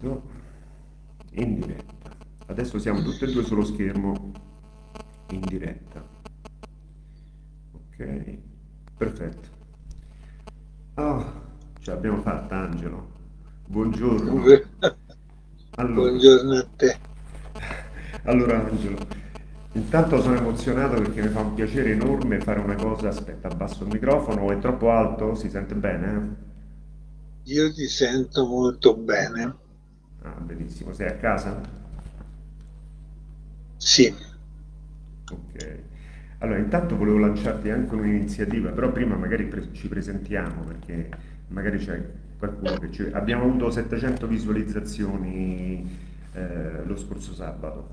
Vedo. In diretta. Adesso siamo tutti e due sullo schermo in diretta. Ok, perfetto. Oh, ce l'abbiamo fatta Angelo. Buongiorno. Allora, Buongiorno a te. Allora Angelo, intanto sono emozionato perché mi fa un piacere enorme fare una cosa. Aspetta, abbasso il microfono, è troppo alto? Si sente bene? Io ti sento molto bene. Ah, benissimo. Sei a casa? Sì. Ok. Allora, intanto volevo lanciarti anche un'iniziativa, però prima magari pre ci presentiamo perché magari c'è qualcuno che ci... Abbiamo avuto 700 visualizzazioni eh, lo scorso sabato.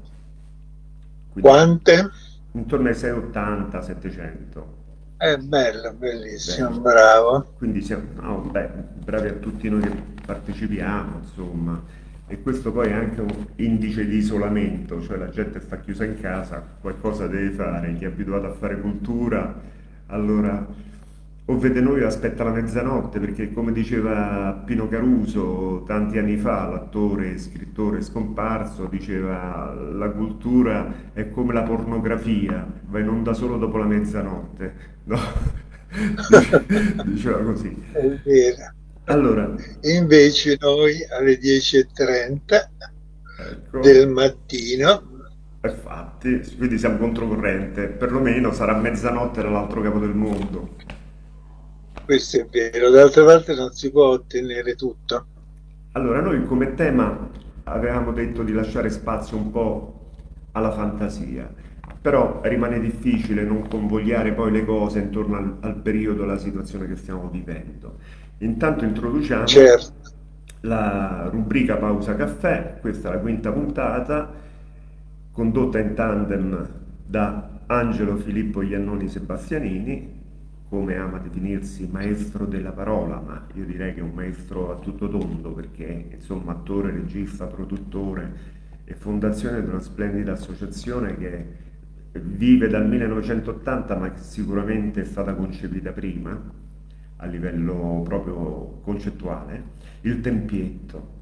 Quindi, Quante? Intorno ai 680, 700. È bello, bellissimo, Bello. bravo. Quindi siamo no, beh, bravi a tutti noi che partecipiamo, insomma. E questo poi è anche un indice di isolamento, cioè la gente sta chiusa in casa, qualcosa deve fare, chi è abituato a fare cultura, allora o vede noi aspetta la mezzanotte, perché come diceva Pino Caruso tanti anni fa, l'attore scrittore scomparso, diceva la cultura è come la pornografia, va in onda solo dopo la mezzanotte. No? diceva così. È vero. Allora, Invece noi alle 10.30 ecco. del mattino Infatti, quindi siamo controcorrente, perlomeno sarà mezzanotte dall'altro capo del mondo questo è vero, d'altra parte non si può ottenere tutto. Allora, noi come tema avevamo detto di lasciare spazio un po' alla fantasia, però rimane difficile non convogliare poi le cose intorno al, al periodo, alla situazione che stiamo vivendo. Intanto introduciamo certo. la rubrica Pausa Caffè, questa è la quinta puntata, condotta in tandem da Angelo Filippo Iannoni Sebastianini, come ama definirsi maestro della parola, ma io direi che è un maestro a tutto tondo perché insomma attore, regista, produttore e fondazione di una splendida associazione che vive dal 1980 ma che sicuramente è stata concepita prima a livello proprio concettuale, il Tempietto,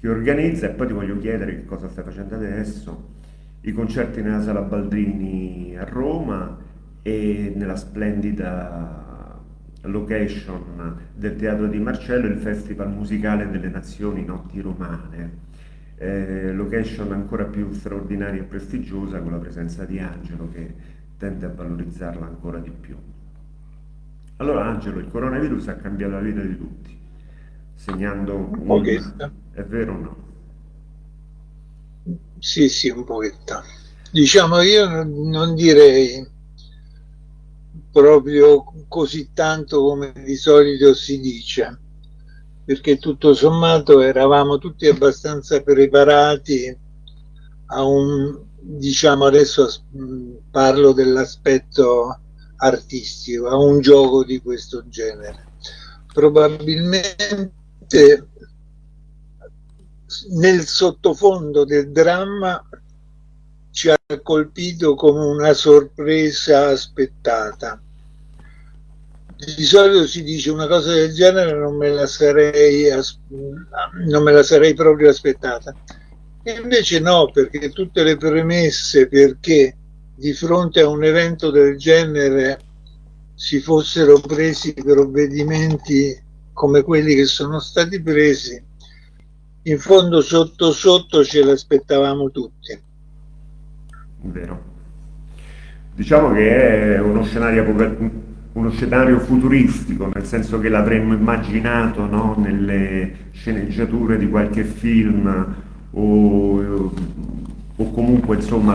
che organizza, e poi ti voglio chiedere che cosa stai facendo adesso, i concerti nella Sala Baldrini a Roma e nella splendida location del Teatro di Marcello il Festival Musicale delle Nazioni Notti Romane. Eh, location ancora più straordinaria e prestigiosa con la presenza di Angelo che tende a valorizzarla ancora di più. Allora Angelo, il coronavirus ha cambiato la vita di tutti, segnando un... pochetto. È vero o no? Sì, sì, un pochetto. Diciamo, io non direi proprio così tanto come di solito si dice, perché tutto sommato eravamo tutti abbastanza preparati a un, diciamo adesso parlo dell'aspetto artistico, a un gioco di questo genere. Probabilmente nel sottofondo del dramma ci ha colpito come una sorpresa aspettata di solito si dice una cosa del genere non me la sarei, non me la sarei proprio aspettata. E invece no, perché tutte le premesse perché di fronte a un evento del genere si fossero presi provvedimenti come quelli che sono stati presi, in fondo sotto sotto ce l'aspettavamo tutti. Vero. Diciamo che è uno scenario uno scenario futuristico, nel senso che l'avremmo immaginato no? nelle sceneggiature di qualche film o, o comunque insomma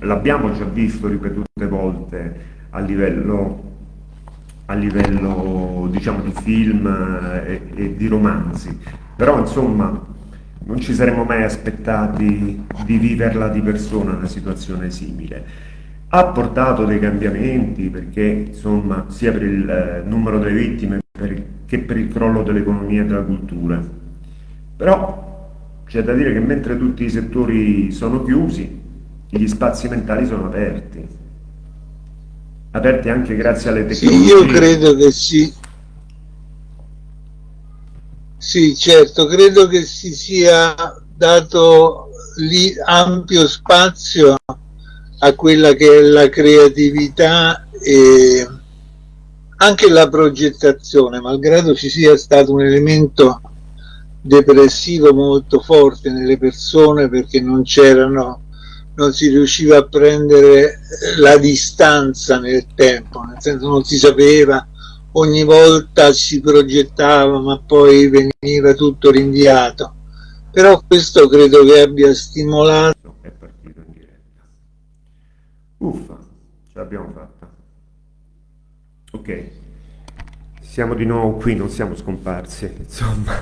l'abbiamo già visto ripetute volte a livello, a livello diciamo di film e, e di romanzi, però insomma non ci saremmo mai aspettati di viverla di persona una situazione simile. Ha portato dei cambiamenti perché insomma sia per il eh, numero delle vittime che per il crollo dell'economia e della cultura. Però c'è da dire che mentre tutti i settori sono chiusi gli spazi mentali sono aperti. Aperti anche grazie alle tecnologie. sì, io credo che sì. Sì, certo, credo che si sia dato lì ampio spazio a quella che è la creatività e anche la progettazione, malgrado ci sia stato un elemento depressivo molto forte nelle persone perché non c'erano non si riusciva a prendere la distanza nel tempo, nel senso non si sapeva, ogni volta si progettava ma poi veniva tutto rinviato. Però questo credo che abbia stimolato. È partito in diretta. Uffa, ce l'abbiamo fatta. Ok, siamo di nuovo qui, non siamo scomparsi, insomma,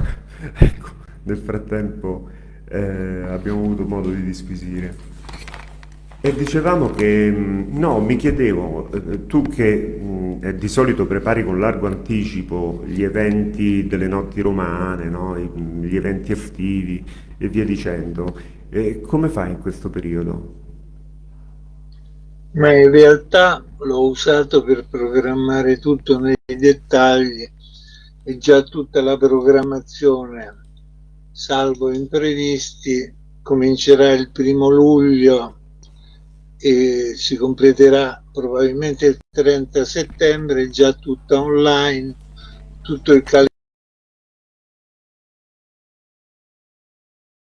ecco, nel frattempo eh, abbiamo avuto modo di disquisire. E dicevamo che, mm, no, mi chiedevo, eh, tu che mh, mm, di solito prepari con largo anticipo gli eventi delle notti romane, no? gli eventi estivi e via dicendo, eh, come fai in questo periodo? Ma in realtà l'ho usato per programmare tutto nei dettagli e già tutta la programmazione, salvo imprevisti, comincerà il primo luglio e si completerà probabilmente il 30 settembre, già tutta online, tutto il calendario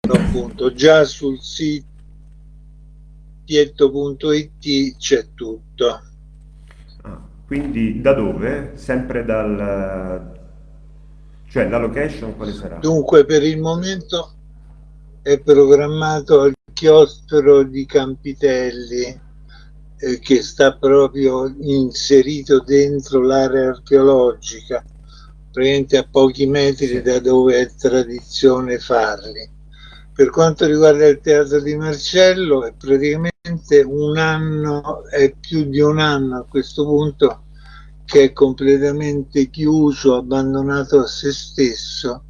appunto già sul sito pietto.it c'è tutto. Ah, quindi da dove? Sempre dal... cioè la location quale sarà? Dunque per il momento è programmato al chiostro di Campitelli eh, che sta proprio inserito dentro l'area archeologica, praticamente a pochi metri da dove è tradizione farli. Per quanto riguarda il teatro di Marcello è praticamente un anno, è più di un anno a questo punto che è completamente chiuso, abbandonato a se stesso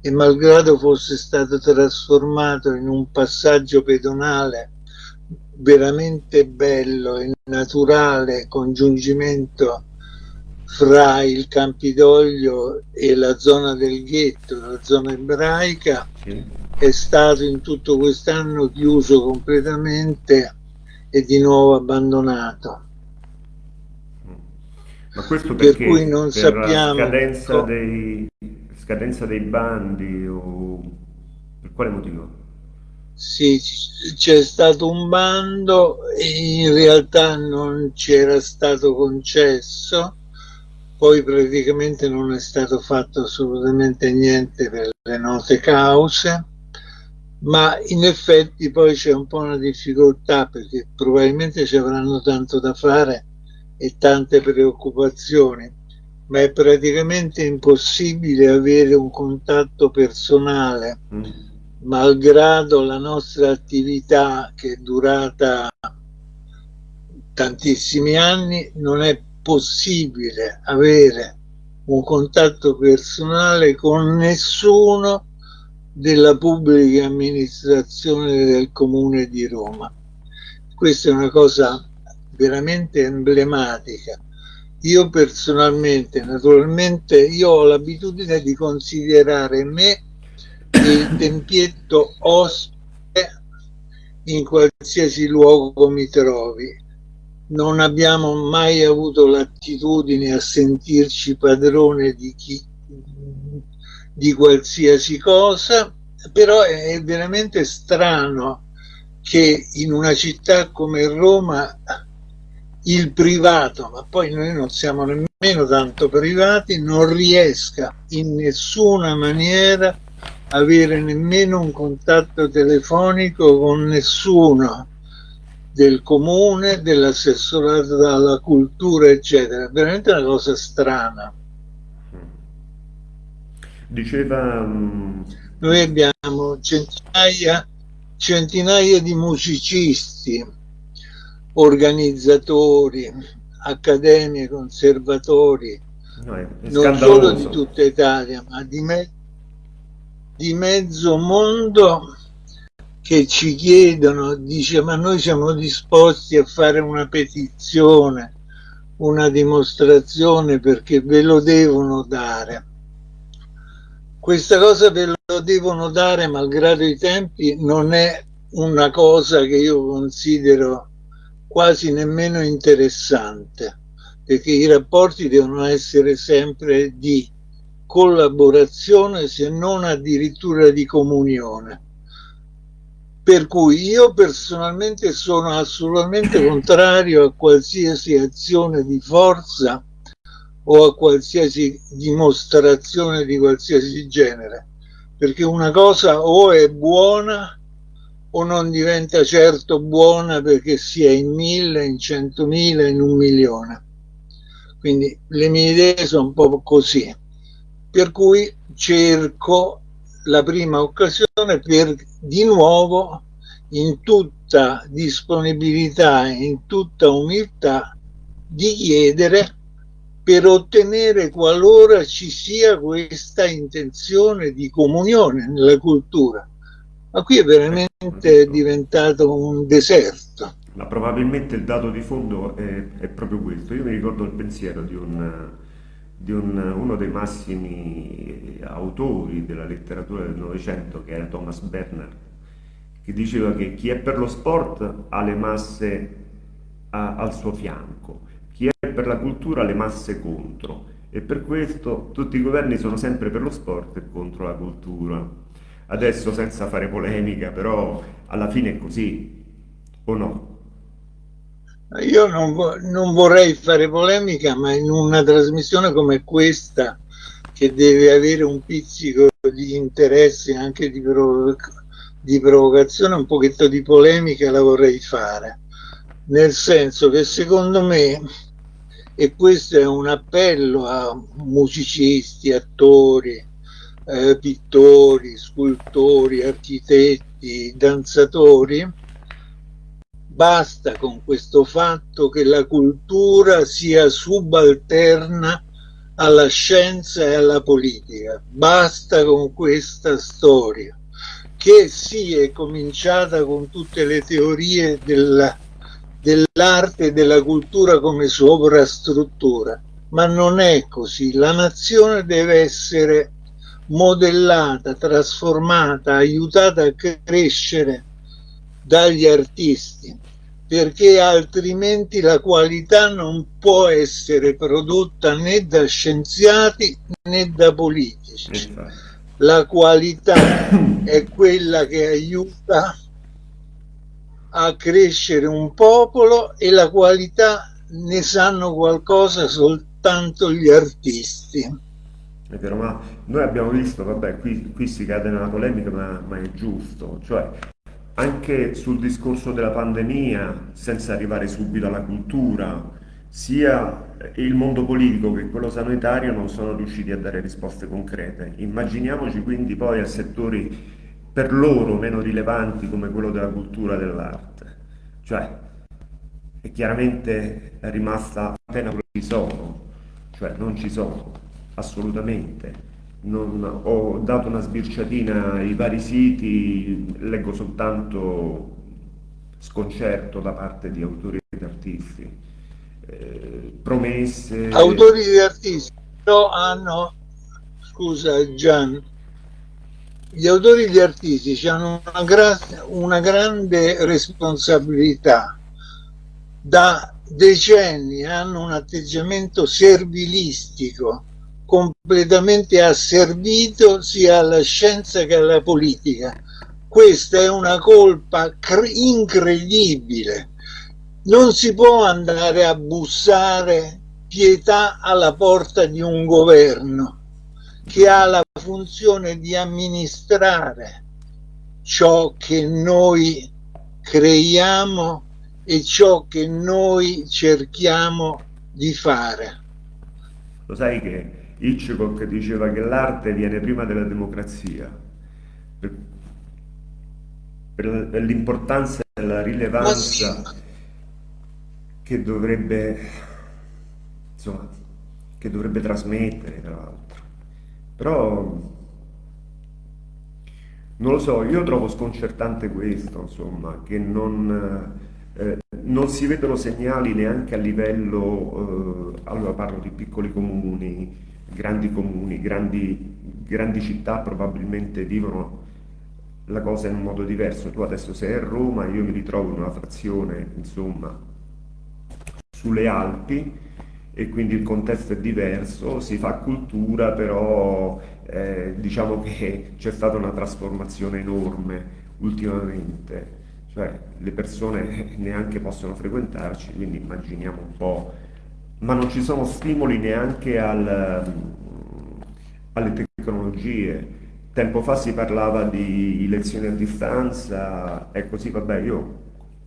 e malgrado fosse stato trasformato in un passaggio pedonale veramente bello e naturale congiungimento fra il Campidoglio e la zona del ghetto, la zona ebraica, è stato in tutto quest'anno chiuso completamente e di nuovo abbandonato. Ma questo per cui non per sappiamo... scadenza dei scadenza dei bandi o per quale motivo? Sì, c'è stato un bando e in realtà non c'era stato concesso, poi praticamente non è stato fatto assolutamente niente per le note cause, ma in effetti poi c'è un po' una difficoltà perché probabilmente ci avranno tanto da fare e tante preoccupazioni ma è praticamente impossibile avere un contatto personale, mm. malgrado la nostra attività che è durata tantissimi anni, non è possibile avere un contatto personale con nessuno della pubblica amministrazione del comune di Roma. Questa è una cosa veramente emblematica io personalmente, naturalmente, io ho l'abitudine di considerare me il tempietto ospite in qualsiasi luogo mi trovi. Non abbiamo mai avuto l'attitudine a sentirci padrone di chi di qualsiasi cosa, però è veramente strano che in una città come Roma il privato, ma poi noi non siamo nemmeno tanto privati, non riesca in nessuna maniera avere nemmeno un contatto telefonico con nessuno del comune, dell'assessorato alla cultura, eccetera. Veramente una cosa strana. Diceva... Mm, noi abbiamo centinaia, centinaia di musicisti organizzatori, accademie, conservatori, no, non solo di tutta Italia, ma di, me di mezzo mondo che ci chiedono, dice ma noi siamo disposti a fare una petizione, una dimostrazione perché ve lo devono dare. Questa cosa ve lo devono dare malgrado i tempi non è una cosa che io considero quasi nemmeno interessante perché i rapporti devono essere sempre di collaborazione se non addirittura di comunione. Per cui io personalmente sono assolutamente contrario a qualsiasi azione di forza o a qualsiasi dimostrazione di qualsiasi genere, perché una cosa o è buona o non diventa certo buona perché sia in mille, in centomila, in un milione. Quindi le mie idee sono un po' così, per cui cerco la prima occasione per di nuovo in tutta disponibilità, in tutta umiltà, di chiedere per ottenere qualora ci sia questa intenzione di comunione nella cultura. Ma qui è veramente diventato un deserto. Ma probabilmente il dato di fondo è, è proprio questo. Io mi ricordo il pensiero di, un, di un, uno dei massimi autori della letteratura del Novecento, che era Thomas Bernard, che diceva che chi è per lo sport ha le masse a, al suo fianco chi è per la cultura le masse contro e per questo tutti i governi sono sempre per lo sport e contro la cultura. Adesso senza fare polemica, però alla fine è così, o no? Io non, non vorrei fare polemica, ma in una trasmissione come questa, che deve avere un pizzico di interesse anche di, provoc di provocazione, un pochetto di polemica la vorrei fare. Nel senso che secondo me e questo è un appello a musicisti, attori, eh, pittori, scultori, architetti, danzatori. Basta con questo fatto che la cultura sia subalterna alla scienza e alla politica. Basta con questa storia che si è cominciata con tutte le teorie della dell'arte e della cultura come sovrastruttura, ma non è così. La nazione deve essere modellata, trasformata, aiutata a crescere dagli artisti, perché altrimenti la qualità non può essere prodotta né da scienziati né da politici. La qualità è quella che aiuta a crescere un popolo e la qualità ne sanno qualcosa soltanto gli artisti. È vero, ma noi abbiamo visto, vabbè, qui, qui si cade nella polemica, ma, ma è giusto, cioè anche sul discorso della pandemia, senza arrivare subito alla cultura, sia il mondo politico che quello sanitario non sono riusciti a dare risposte concrete. Immaginiamoci quindi poi a settori per loro meno rilevanti come quello della cultura dell'arte. Cioè, è chiaramente rimasta appena quello ci sono, cioè non ci sono, assolutamente. Non, ho dato una sbirciatina ai vari siti, leggo soltanto sconcerto da parte di autori ed artisti, eh, promesse... Autori ed artisti però hanno, scusa Gian, gli autori e gli artisti hanno una, gra una grande responsabilità. Da decenni hanno un atteggiamento servilistico, completamente asservito sia alla scienza che alla politica. Questa è una colpa incredibile. Non si può andare a bussare pietà alla porta di un governo che ha la funzione di amministrare ciò che noi creiamo e ciò che noi cerchiamo di fare. Lo sai che Hitchcock diceva che l'arte viene prima della democrazia, per, per l'importanza e la rilevanza sì. che dovrebbe, insomma, che dovrebbe trasmettere, tra l'altro. Però non lo so, io trovo sconcertante questo, insomma, che non, eh, non si vedono segnali neanche a livello, eh, allora parlo di piccoli comuni, grandi comuni, grandi grandi città probabilmente vivono la cosa in un modo diverso. Tu adesso sei a Roma, io mi ritrovo in una frazione, insomma, sulle Alpi e quindi il contesto è diverso, si fa cultura, però eh, diciamo che c'è stata una trasformazione enorme ultimamente, cioè le persone neanche possono frequentarci, quindi immaginiamo un po', ma non ci sono stimoli neanche al, alle tecnologie. Tempo fa si parlava di lezioni a distanza, e così vabbè, io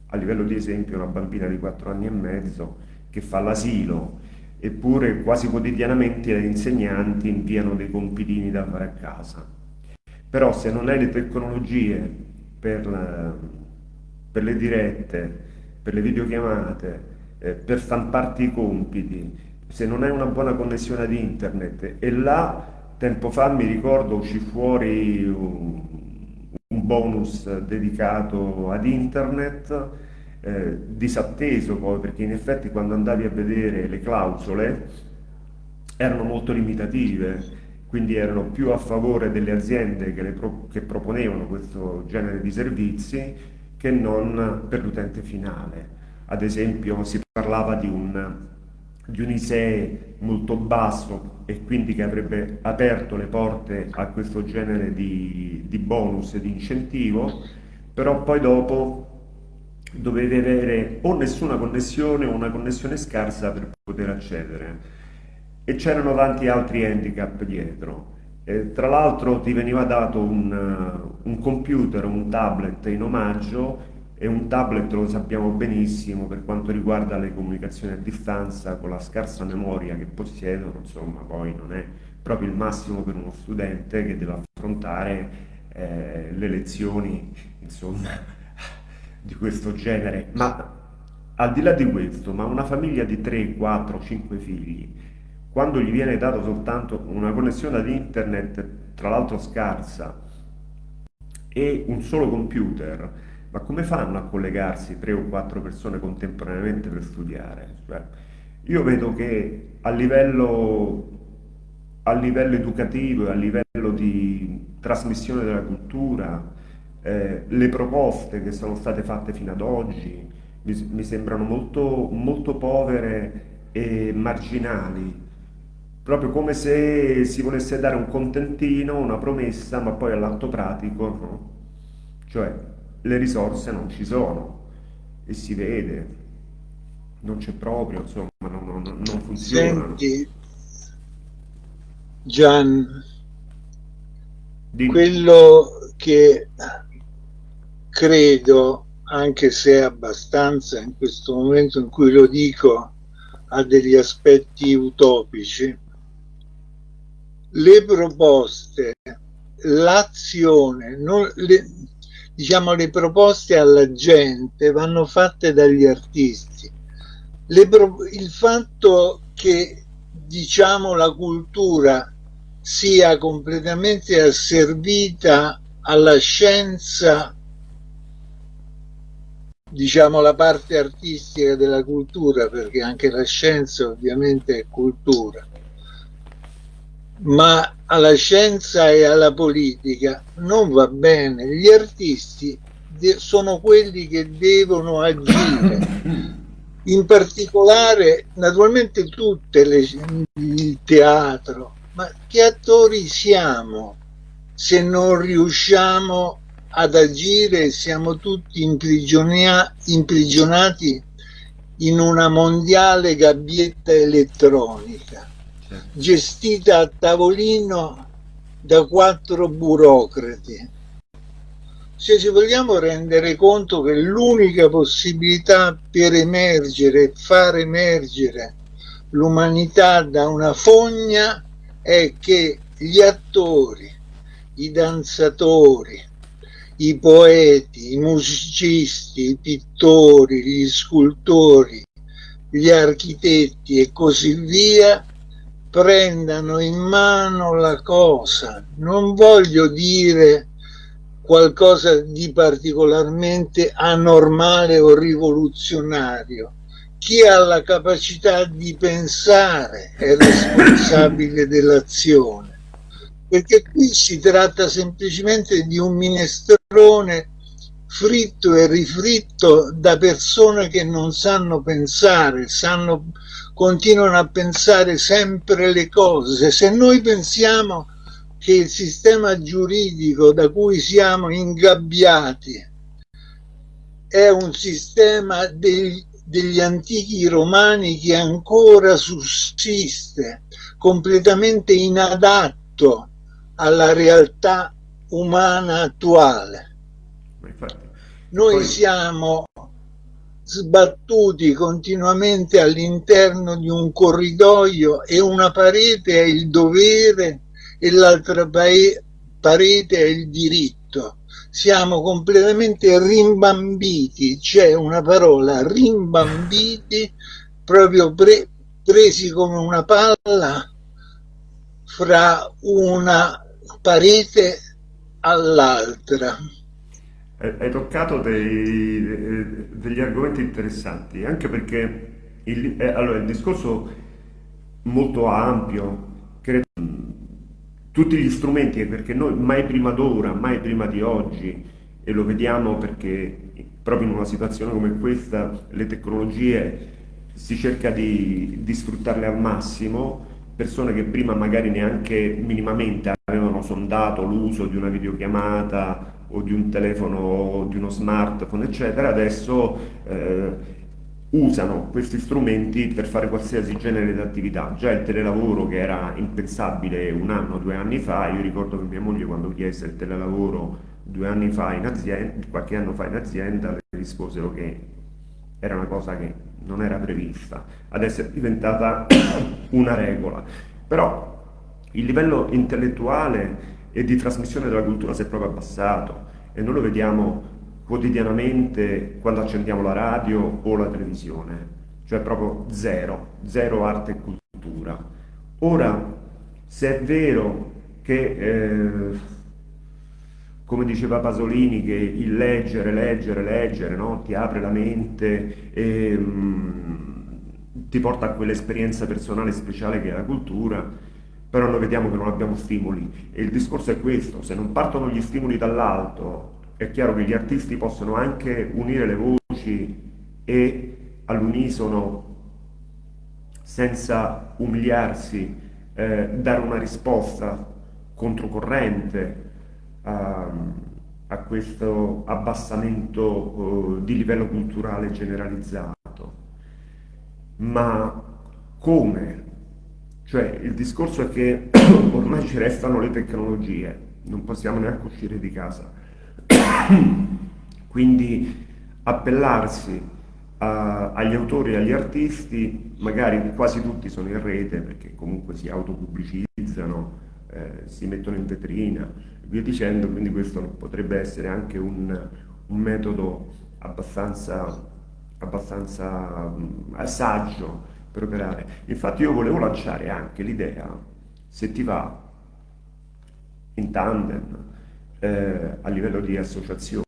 a livello di esempio una bambina di 4 anni e mezzo che fa l'asilo, eppure quasi quotidianamente gli insegnanti inviano dei compitini da fare a casa. Però se non hai le tecnologie per, la, per le dirette, per le videochiamate, eh, per stamparti i compiti, se non hai una buona connessione ad internet e là tempo fa mi ricordo uscì fuori un, un bonus dedicato ad internet eh, disatteso poi perché in effetti quando andavi a vedere le clausole erano molto limitative quindi erano più a favore delle aziende che, pro che proponevano questo genere di servizi che non per l'utente finale. Ad esempio si parlava di un, di un ISEE molto basso e quindi che avrebbe aperto le porte a questo genere di, di bonus e di incentivo, però poi dopo dovevi avere o nessuna connessione o una connessione scarsa per poter accedere e c'erano tanti altri handicap dietro. E tra l'altro ti veniva dato un, un, computer, un tablet in omaggio e un tablet lo sappiamo benissimo per quanto riguarda le comunicazioni a distanza con la scarsa memoria che possiedono, insomma poi non è proprio il massimo per uno studente che deve affrontare eh, le lezioni insomma di questo genere. Ma al di là di questo, ma una famiglia di 3, 4, 5 figli quando gli viene dato soltanto una connessione ad internet, tra l'altro scarsa, e un solo computer, ma come fanno a collegarsi tre o quattro persone contemporaneamente per studiare? Cioè, io vedo che a livello, a livello educativo e a livello di trasmissione della cultura, eh, le proposte che sono state fatte fino ad oggi mi, mi sembrano molto, molto povere e marginali proprio come se si volesse dare un contentino, una promessa, ma poi all'atto pratico, no? cioè le risorse non ci sono e si vede, non c'è proprio, insomma, non, non, non funziona. Gian, Dimmi. quello che credo, anche se abbastanza in questo momento in cui lo dico, ha degli aspetti utopici, le proposte, l'azione, le, diciamo le proposte alla gente vanno fatte dagli artisti. Le, il fatto che diciamo la cultura sia completamente asservita alla scienza diciamo la parte artistica della cultura perché anche la scienza ovviamente è cultura ma alla scienza e alla politica non va bene. Gli artisti sono quelli che devono agire. In particolare, naturalmente tutte le, il teatro, ma che attori siamo se non riusciamo ad agire siamo tutti imprigionati in una mondiale gabbietta elettronica gestita a tavolino da quattro burocrati. Se ci vogliamo rendere conto che l'unica possibilità per emergere e far emergere l'umanità da una fogna è che gli attori, i danzatori, i poeti, i musicisti, i pittori, gli scultori, gli architetti e così via prendano in mano la cosa. Non voglio dire qualcosa di particolarmente anormale o rivoluzionario. Chi ha la capacità di pensare è responsabile dell'azione. Perché qui si tratta semplicemente di un minestrone fritto e rifritto da persone che non sanno pensare, sanno, continuano a pensare sempre le cose. Se noi pensiamo che il sistema giuridico da cui siamo ingabbiati è un sistema dei, degli antichi romani che ancora sussiste, completamente inadatto alla realtà umana attuale. Noi Poi... siamo sbattuti continuamente all'interno di un corridoio e una parete è il dovere e l'altra parete è il diritto. Siamo completamente rimbambiti, c'è una parola, rimbambiti, proprio pre presi come una palla fra una parete all'altra. Hai toccato dei, degli argomenti interessanti, anche perché il, eh, allora, il discorso molto ampio, credo, tutti gli strumenti, perché noi mai prima d'ora, mai prima di oggi, e lo vediamo perché proprio in una situazione come questa le tecnologie si cerca di, di sfruttarle al massimo, persone che prima magari neanche minimamente avevano sondato l'uso di una videochiamata o di un telefono, di uno smartphone, eccetera, adesso eh, usano questi strumenti per fare qualsiasi genere di attività. Già il telelavoro che era impensabile un anno, due anni fa, io ricordo che mia moglie quando chiese il telelavoro due anni fa in azienda, qualche anno fa in azienda, le risposero che era una cosa che non era prevista, adesso è diventata una regola. Però il livello intellettuale e di trasmissione della cultura si è proprio abbassato e noi lo vediamo quotidianamente quando accendiamo la radio o la televisione, cioè proprio zero, zero arte e cultura. Ora, se è vero che, eh, come diceva Pasolini, che il leggere, leggere, leggere no? ti apre la mente e mm, ti porta a quell'esperienza personale speciale che è la cultura, però noi vediamo che non abbiamo stimoli e il discorso è questo, se non partono gli stimoli dall'alto è chiaro che gli artisti possono anche unire le voci e all'unisono senza umiliarsi eh, dare una risposta controcorrente a, a questo abbassamento eh, di livello culturale generalizzato. Ma come cioè il discorso è che ormai ci restano le tecnologie, non possiamo neanche uscire di casa. Quindi appellarsi a, agli autori e agli artisti, magari quasi tutti sono in rete perché comunque si autopubblicizzano, eh, si mettono in vetrina, via dicendo, quindi questo potrebbe essere anche un, un metodo abbastanza, abbastanza um, saggio per operare. Infatti io volevo lanciare anche l'idea, se ti va, in tandem, eh, a livello di associazioni,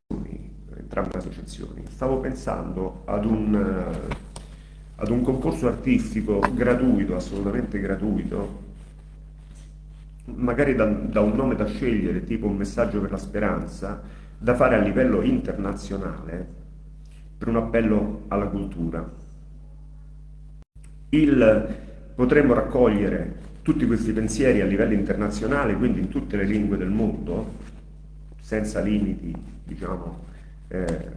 entrambe le associazioni, stavo pensando ad un, eh, ad un concorso artistico gratuito, assolutamente gratuito, magari da, da un nome da scegliere, tipo un messaggio per la speranza, da fare a livello internazionale per un appello alla cultura. Il, potremmo raccogliere tutti questi pensieri a livello internazionale, quindi in tutte le lingue del mondo, senza limiti diciamo, eh,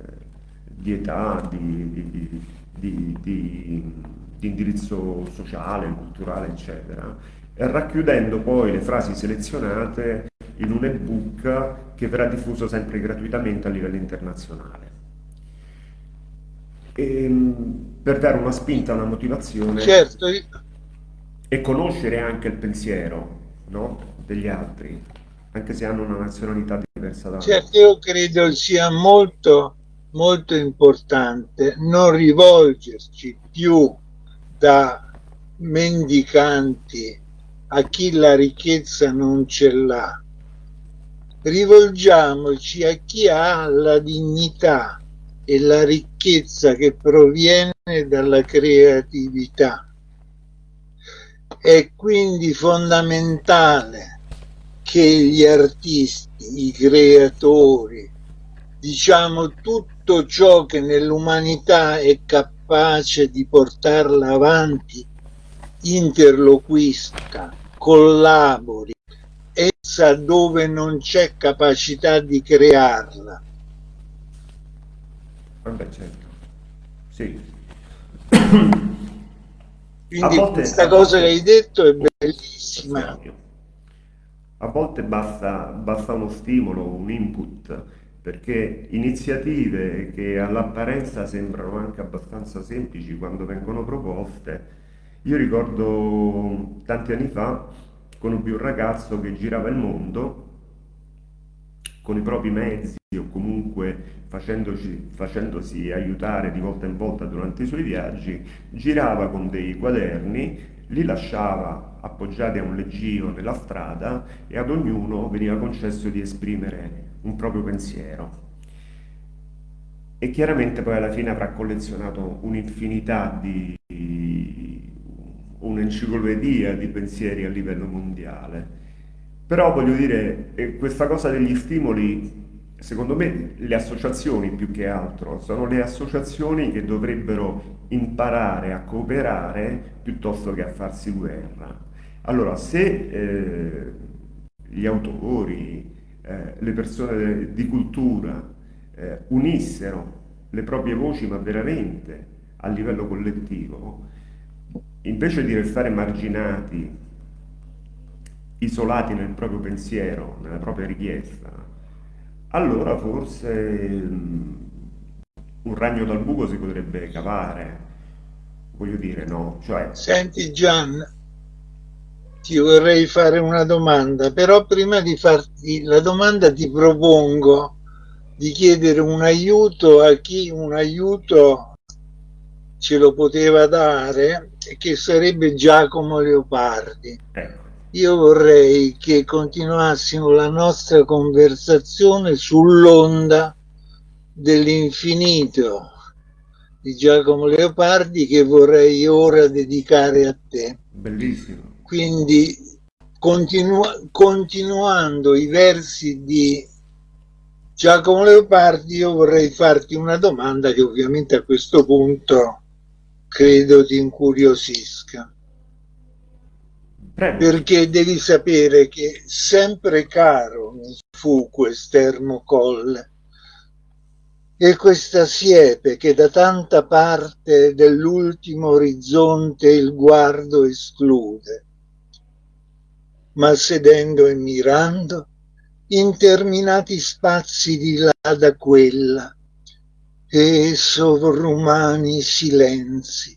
di età, di, di, di, di, indirizzo sociale, culturale, eccetera, racchiudendo poi le frasi selezionate in un ebook che verrà diffuso sempre gratuitamente a livello internazionale e, ehm, per dare una spinta, una motivazione certo. e conoscere anche il pensiero no? degli altri, anche se hanno una nazionalità diversa da Certo, io credo sia molto, molto importante non rivolgerci più da mendicanti a chi la ricchezza non ce l'ha. Rivolgiamoci a chi ha la dignità e la ricchezza che proviene dalla creatività. È quindi fondamentale che gli artisti, i creatori, diciamo tutto ciò che nell'umanità è capace di portarla avanti, interloquisca, collabori, essa dove non c'è capacità di crearla. Vabbè, certo. Sì. Quindi volte, questa cosa volte... che hai detto è bellissima. A volte basta, basta uno stimolo, un input, perché iniziative che all'apparenza sembrano anche abbastanza semplici quando vengono proposte, io ricordo tanti anni fa conobbi un ragazzo che girava il mondo con i propri mezzi o comunque facendosi aiutare di volta in volta durante i suoi viaggi, girava con dei quaderni, li lasciava appoggiati a un leggino nella strada e ad ognuno veniva concesso di esprimere un proprio pensiero. E chiaramente poi alla fine avrà collezionato un'infinità di un'enciclopedia di pensieri a livello mondiale. Però voglio dire, questa cosa degli stimoli, secondo me le associazioni più che altro, sono le associazioni che dovrebbero imparare a cooperare piuttosto che a farsi guerra. Allora, se eh, gli autori, eh, le persone di cultura eh, unissero le proprie voci, ma veramente a livello collettivo, invece di restare marginati, isolati nel proprio pensiero, nella propria richiesta, allora forse mm, un ragno dal buco si potrebbe cavare, voglio dire, no? Cioè... Senti Gian, ti vorrei fare una domanda, però prima di farti la domanda ti propongo di chiedere un aiuto a chi un aiuto ce lo poteva dare, che sarebbe Giacomo Leopardi. Ecco. Io vorrei che continuassimo la nostra conversazione sull'onda dell'infinito di Giacomo Leopardi che vorrei ora dedicare a te. Bellissimo. Quindi continu continuando i versi di Giacomo Leopardi io vorrei farti una domanda che ovviamente a questo punto credo ti incuriosisca. Prego. Perché devi sapere che sempre caro mi fu quest'ermo colle e questa siepe che da tanta parte dell'ultimo orizzonte il guardo esclude. Ma sedendo e mirando, interminati spazi di là da quella, e sovrumani silenzi.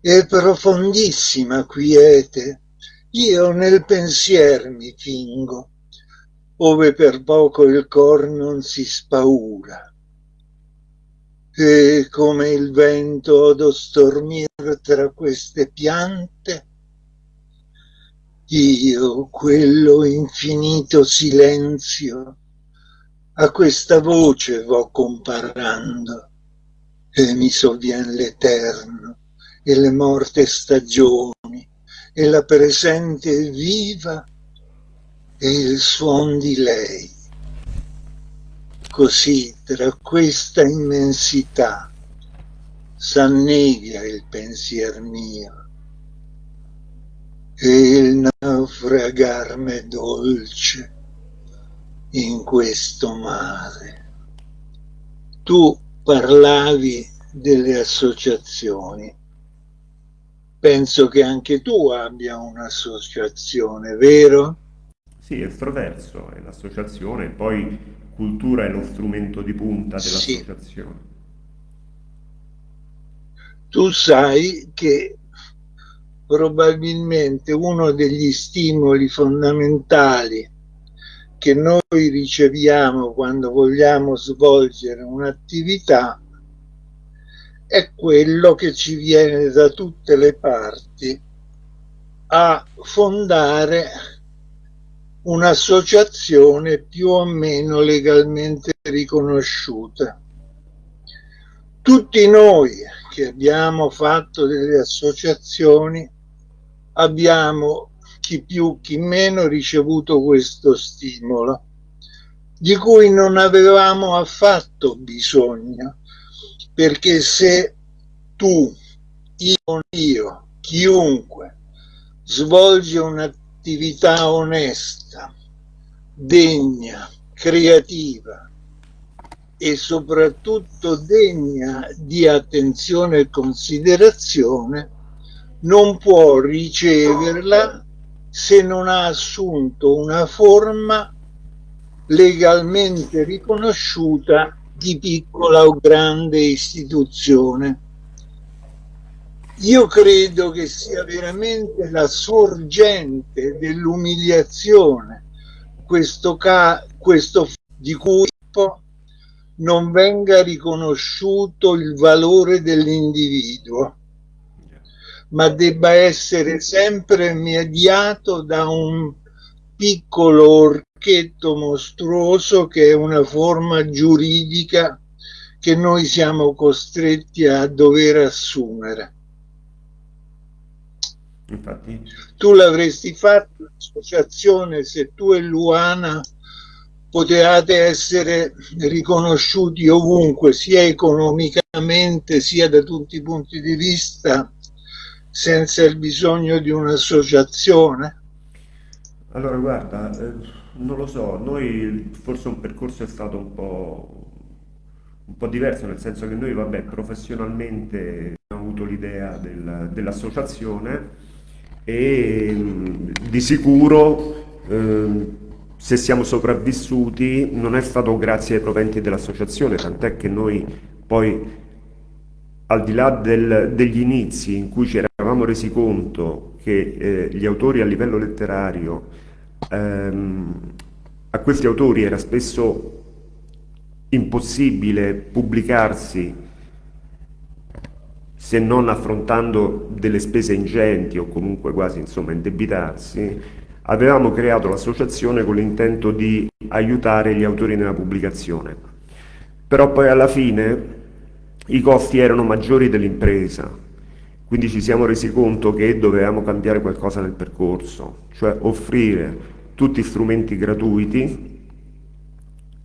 E profondissima quiete. Io nel pensier mi fingo ove per poco il cor non si spaura. E come il vento odo stormir tra queste piante io quello infinito silenzio a questa voce vo comparando e mi sovvien l'eterno e le morte stagioni e la presente viva e il suon di lei. Così tra questa immensità s'annega il pensier mio e il naufragar me dolce in questo mare. Tu parlavi delle associazioni. Penso che anche tu abbia un'associazione, vero? Sì, estroverso è l'associazione, poi cultura è lo strumento di punta dell'associazione. Sì. Tu sai che probabilmente uno degli stimoli fondamentali che noi riceviamo quando vogliamo svolgere un'attività è quello che ci viene da tutte le parti a fondare un'associazione più o meno legalmente riconosciuta. Tutti noi che abbiamo fatto delle associazioni abbiamo chi più, chi meno, ricevuto questo stimolo, di cui non avevamo affatto bisogno, perché se tu, io, io chiunque svolge un'attività onesta, degna, creativa e soprattutto degna di attenzione e considerazione, non può riceverla se non ha assunto una forma legalmente riconosciuta di piccola o grande istituzione. Io credo che sia veramente la sorgente dell'umiliazione questo, ca questo di cui non venga riconosciuto il valore dell'individuo, ma debba essere sempre mediato da un piccolo orchetto mostruoso che è una forma giuridica che noi siamo costretti a dover assumere. Infatti... Tu l'avresti fatto l'associazione se tu e Luana potevate essere riconosciuti ovunque, sia economicamente sia da tutti i punti di vista, senza il bisogno di un'associazione? Allora, guarda, eh, non lo so, noi forse un percorso è stato un po', un po' diverso, nel senso che noi, vabbè, professionalmente abbiamo avuto l'idea del, dell'associazione e di sicuro eh, se siamo sopravvissuti non è stato grazie ai proventi dell'associazione, tant'è che noi poi al di là del, degli inizi in cui ci eravamo resi conto che eh, gli autori a livello letterario, ehm, a questi autori era spesso impossibile pubblicarsi se non affrontando delle spese ingenti o comunque quasi insomma indebitarsi, avevamo creato l'associazione con l'intento di aiutare gli autori nella pubblicazione. Però poi alla fine i costi erano maggiori dell'impresa, quindi ci siamo resi conto che dovevamo cambiare qualcosa nel percorso, cioè offrire tutti strumenti gratuiti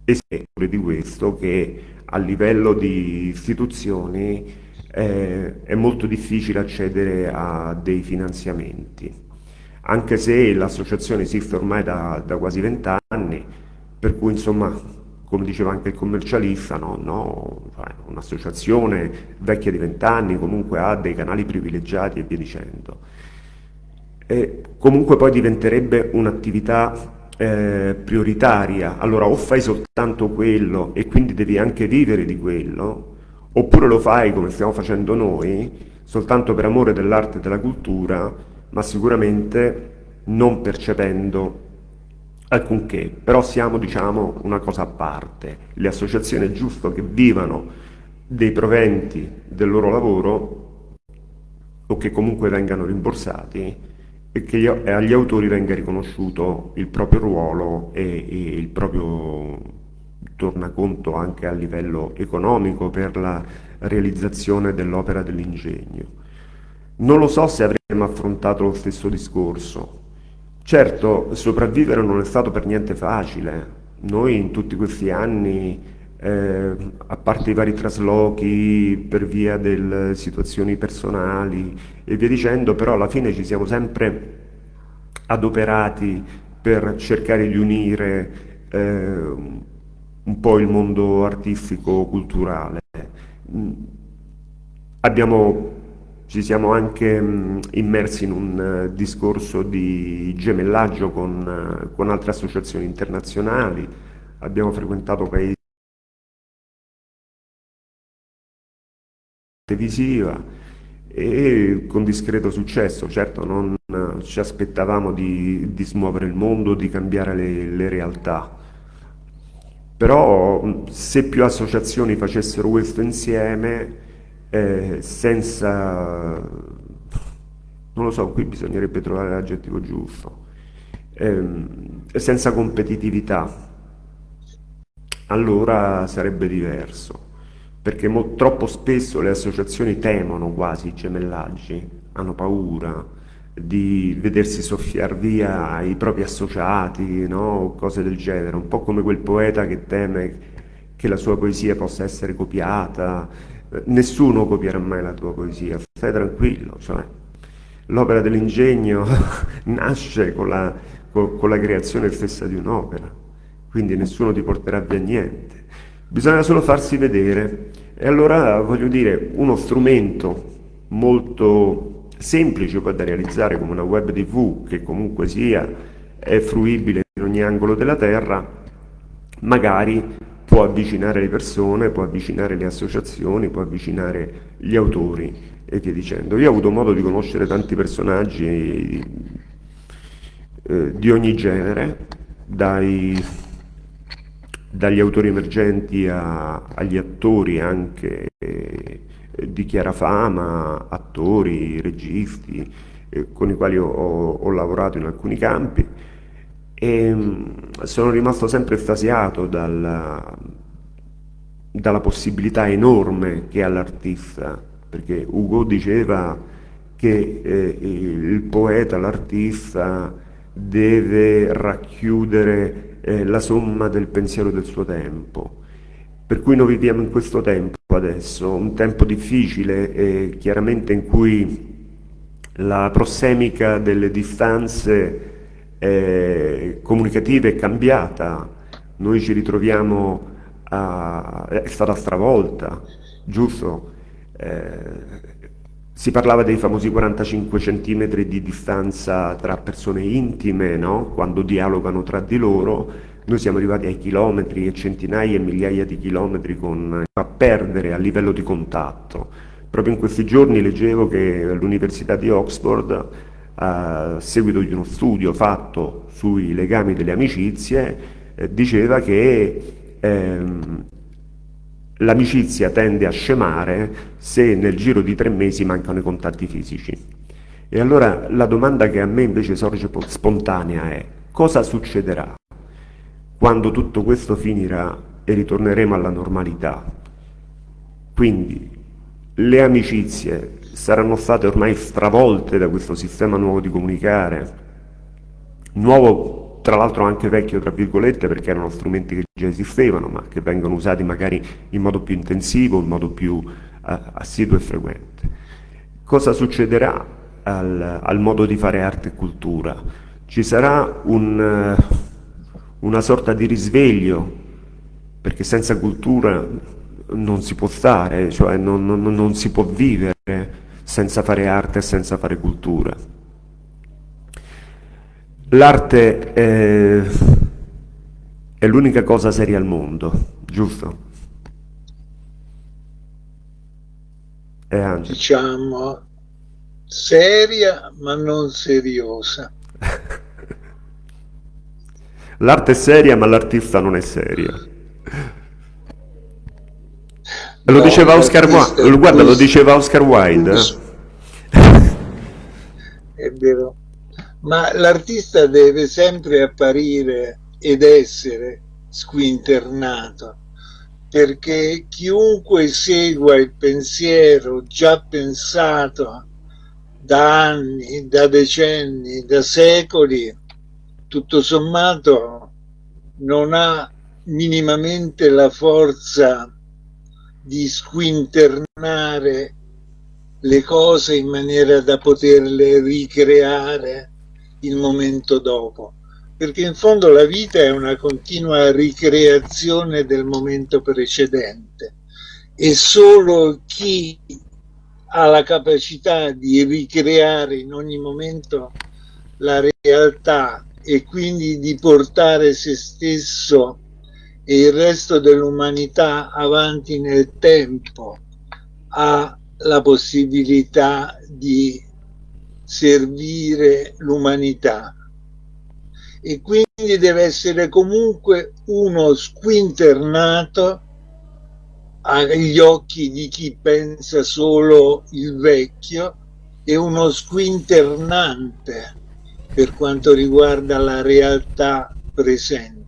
e di questo che a livello di istituzioni eh, è molto difficile accedere a dei finanziamenti, anche se l'associazione esiste ormai da, da quasi vent'anni, per cui insomma come diceva anche il commercialista, no? no cioè, un'associazione vecchia di vent'anni comunque ha dei canali privilegiati e via dicendo. E comunque poi diventerebbe un'attività eh, prioritaria, allora o fai soltanto quello e quindi devi anche vivere di quello, oppure lo fai come stiamo facendo noi, soltanto per amore dell'arte e della cultura, ma sicuramente non percependo alcunché, però siamo diciamo una cosa a parte. Le associazioni è giusto che vivano dei proventi del loro lavoro o che comunque vengano rimborsati e che agli autori venga riconosciuto il proprio ruolo e, e il proprio tornaconto anche a livello economico per la realizzazione dell'opera dell'ingegno. Non lo so se avremmo affrontato lo stesso discorso. Certo, sopravvivere non è stato per niente facile. Noi in tutti questi anni, eh, a parte i vari traslochi per via delle situazioni personali e via dicendo, però alla fine ci siamo sempre adoperati per cercare di unire eh, un po' il mondo artistico-culturale. Abbiamo, ci siamo anche mm, immersi in un uh, discorso di gemellaggio con, uh, con altre associazioni internazionali, abbiamo frequentato paesi televisiva e con discreto successo, certo non uh, ci aspettavamo di, di, smuovere il mondo, di cambiare le, le realtà, però se più associazioni facessero questo insieme, eh, senza, non lo so, qui bisognerebbe trovare l'aggettivo giusto, eh, senza competitività, allora sarebbe diverso, perché troppo spesso le associazioni temono quasi i gemellaggi, hanno paura, di vedersi soffiar via i propri associati, no? cose del genere, un po' come quel poeta che teme che la sua poesia possa essere copiata, nessuno copierà mai la tua poesia, stai tranquillo, cioè, l'opera dell'ingegno nasce con la, con, con la creazione stessa di un'opera, quindi nessuno ti porterà via niente, bisogna solo farsi vedere. E allora voglio dire uno strumento molto semplice da realizzare come una web tv che comunque sia è fruibile in ogni angolo della terra magari può avvicinare le persone, può avvicinare le associazioni, può avvicinare gli autori e via dicendo. Io ho avuto modo di conoscere tanti personaggi eh, di ogni genere, dai, dagli autori emergenti a, agli attori anche eh, di chiara fama, attori, registi, eh, con i quali ho, ho lavorato in alcuni campi e mm, sono rimasto sempre estasiato dalla, dalla possibilità enorme che ha l'artista, perché Ugo diceva che eh, il poeta, l'artista, deve racchiudere eh, la somma del pensiero del suo tempo. Per cui noi viviamo in questo tempo adesso, un tempo difficile e chiaramente in cui la prossemica delle distanze eh, comunicativa è cambiata, noi ci ritroviamo, a, è stata stravolta, giusto? Eh, si parlava dei famosi 45 cm di distanza tra persone intime, no? quando dialogano tra di loro, noi siamo arrivati ai chilometri e centinaia e migliaia di chilometri con, a perdere a livello di contatto. Proprio in questi giorni leggevo che all'Università di Oxford a seguito di uno studio fatto sui legami delle amicizie, eh, diceva che ehm, l'amicizia tende a scemare se nel giro di tre mesi mancano i contatti fisici. E allora la domanda che a me invece sorge spontanea è cosa succederà quando tutto questo finirà e ritorneremo alla normalità? Quindi le amicizie saranno state ormai stravolte da questo sistema nuovo di comunicare, nuovo tra l'altro anche vecchio tra virgolette perché erano strumenti che già esistevano ma che vengono usati magari in modo più intensivo, in modo più uh, assiduo e frequente. Cosa succederà al, al, modo di fare arte e cultura? Ci sarà un, uh, una sorta di risveglio perché senza cultura non si può stare, cioè non, non, non si può vivere senza fare arte e senza fare cultura. L'arte è, è l'unica cosa seria al mondo, giusto? Eh, diciamo seria ma non seriosa. L'arte è seria ma l'artista non è serio. Lo no, diceva Oscar Wilde, guarda, lo diceva Oscar Wilde. Eh? È vero. Ma l'artista deve sempre apparire ed essere squinternato, perché chiunque segua il pensiero già pensato da anni, da decenni, da secoli, tutto sommato non ha minimamente la forza di squinternare le cose in maniera da poterle ricreare il momento dopo. Perché in fondo la vita è una continua ricreazione del momento precedente e solo chi ha la capacità di ricreare in ogni momento la realtà e quindi di portare se stesso e il resto dell'umanità avanti nel tempo ha la possibilità di servire l'umanità e quindi deve essere comunque uno squinternato agli occhi di chi pensa solo il vecchio e uno squinternante per quanto riguarda la realtà presente.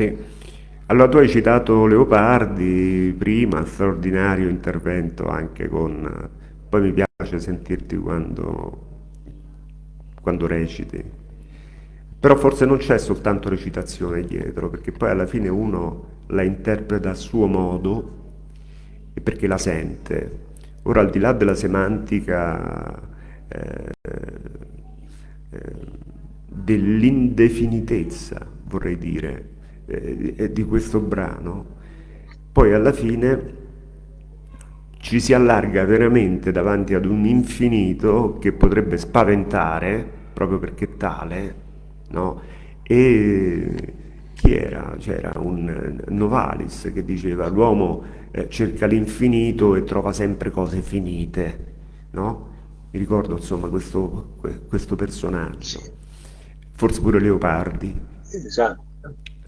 Sì. Allora tu hai citato Leopardi prima, straordinario intervento anche con... Poi mi piace sentirti quando, quando reciti. Però forse non c'è soltanto recitazione dietro, perché poi alla fine uno la interpreta a suo modo e perché la sente. Ora, al di là della semantica eh, eh, dell'indefinitezza, vorrei dire, eh, di questo brano, poi alla fine ci si allarga veramente davanti ad un infinito che potrebbe spaventare, proprio perché tale, no? E chi era? C'era un Novalis che diceva l'uomo eh, cerca l'infinito e trova sempre cose finite, no? Mi ricordo insomma questo, questo personaggio, forse pure Leopardi, esatto.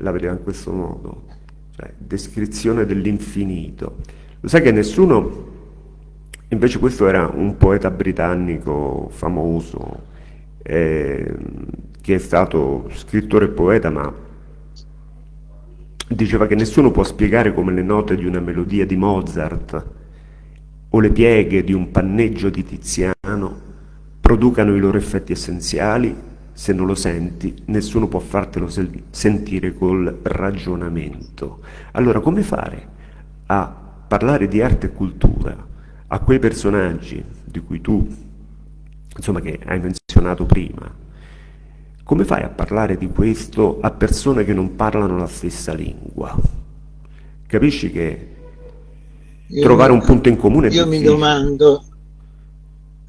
La vedeva in questo modo, cioè descrizione dell'infinito. Lo sai che nessuno, invece questo era un poeta britannico famoso, eh, che è stato scrittore e poeta, ma diceva che nessuno può spiegare come le note di una melodia di Mozart o le pieghe di un panneggio di Tiziano producano i loro effetti essenziali, se non lo senti, nessuno può fartelo sentire col ragionamento. Allora, come fare a parlare di arte e cultura a quei personaggi di cui tu, insomma, che hai menzionato prima? Come fai a parlare di questo a persone che non parlano la stessa lingua? Capisci che io trovare mi, un punto in comune. Io mi domando,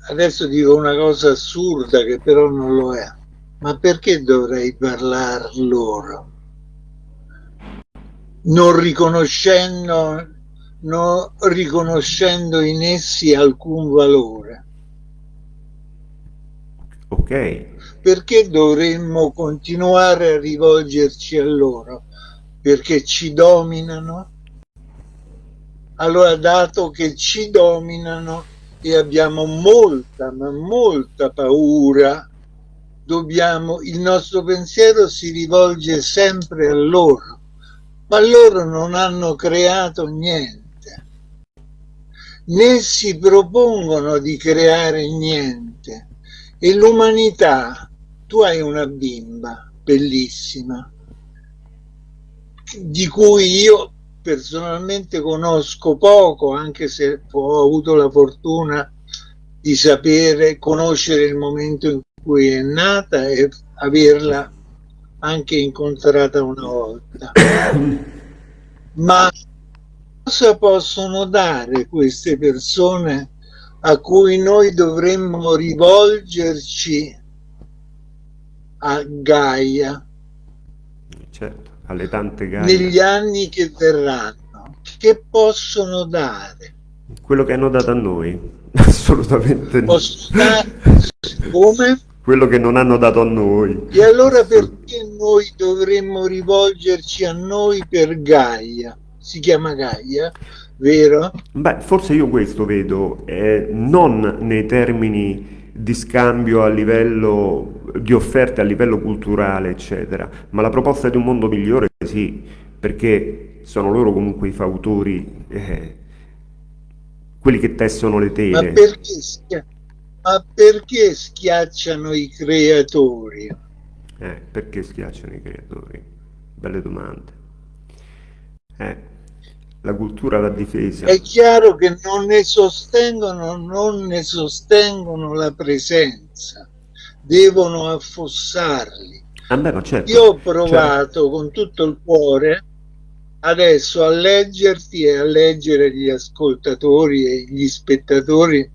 adesso dico una cosa assurda che però non lo è, ma perché dovrei parlare loro? Non riconoscendo, non riconoscendo in essi alcun valore. Ok. Perché dovremmo continuare a rivolgerci a loro? Perché ci dominano? Allora, dato che ci dominano e abbiamo molta, ma molta paura, dobbiamo, il nostro pensiero si rivolge sempre a loro, ma loro non hanno creato niente, né si propongono di creare niente. E l'umanità, tu hai una bimba bellissima, di cui io personalmente conosco poco, anche se ho avuto la fortuna di sapere, conoscere il momento in cui è nata e averla anche incontrata una volta. Ma cosa possono dare queste persone a cui noi dovremmo rivolgerci a Gaia? Certo alle tante gare. Negli anni che verranno, che possono dare? Quello che hanno dato a noi, assolutamente no. Come? Quello che non hanno dato a noi. E allora perché noi dovremmo rivolgerci a noi per Gaia? Si chiama Gaia, vero? Beh, forse io questo vedo, eh, non nei termini di scambio a livello di offerte a livello culturale, eccetera, ma la proposta di un mondo migliore sì, perché sono loro comunque i fautori, eh, quelli che tessono le tele. Ma perché, ma perché schiacciano i creatori? Eh, perché schiacciano i creatori? Belle domande. Eh la cultura va difesa. È chiaro che non ne sostengono, non ne sostengono la presenza, devono affossarli. Ah beh, certo, Io ho provato certo. con tutto il cuore adesso a leggerti e a leggere gli ascoltatori e gli spettatori